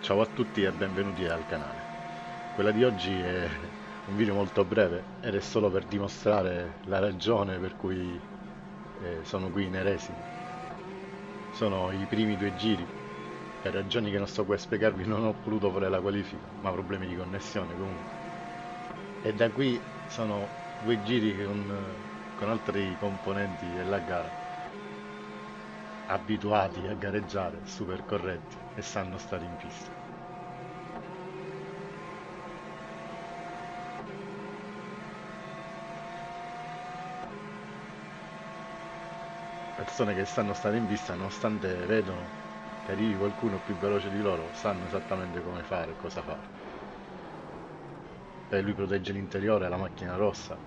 Ciao a tutti e benvenuti al canale. Quella di oggi è un video molto breve ed è solo per dimostrare la ragione per cui eh, sono qui in Eresi. Sono i primi due giri, per ragioni che non sto qui a spiegarvi non ho potuto fare la qualifica, ma problemi di connessione comunque. E da qui sono due giri con, con altri componenti della gara abituati a gareggiare, super corretti e sanno stare in pista. Persone che sanno stare in pista nonostante vedono che arrivi qualcuno più veloce di loro, sanno esattamente come fare e cosa fare. E lui protegge l'interiore, la macchina rossa,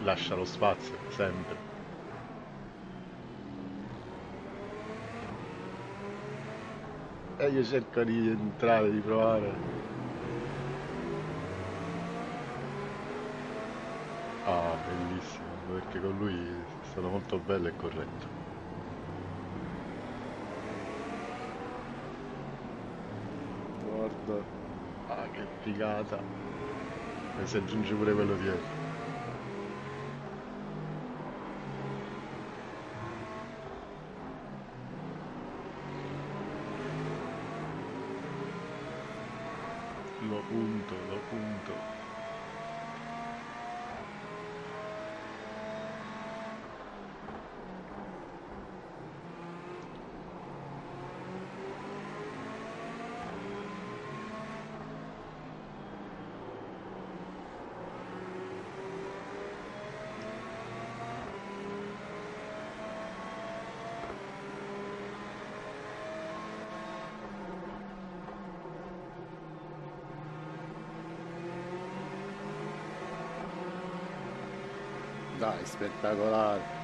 lascia lo spazio sempre. E io cerco di entrare, di provare. Ah, bellissimo, perché con lui è stato molto bello e corretto. Guarda, ah che figata. E si aggiunge pure quello dietro. lo punto, lo punto. Tá espetacular.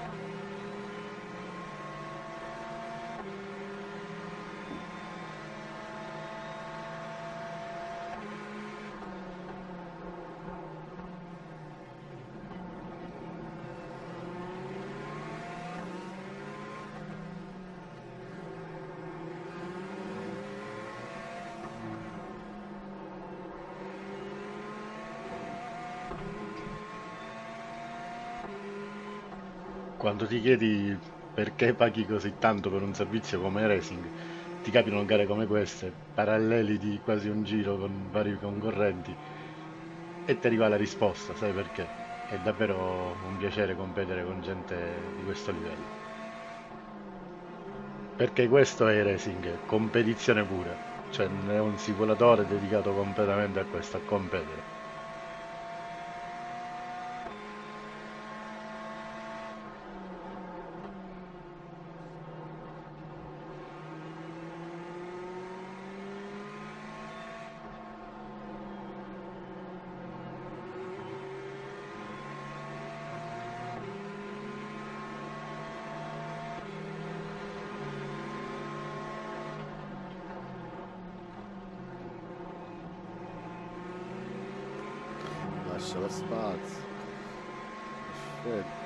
Quando ti chiedi perché paghi così tanto per un servizio come racing, ti capitano gare come queste, paralleli di quasi un giro con vari concorrenti, e ti arriva la risposta, sai perché? È davvero un piacere competere con gente di questo livello. Perché questo è racing, competizione pura, cioè è un simulatore dedicato completamente a questo, a competere. Lascia lo spazio. Perfetto.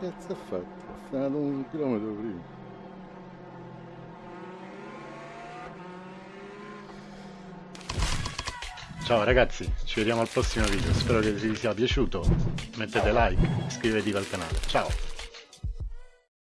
Che cazzo ha fatto? ha frenato un chilometro prima. Ciao ragazzi, ci vediamo al prossimo video, spero che vi sia piaciuto, mettete like, iscrivetevi al canale, ciao!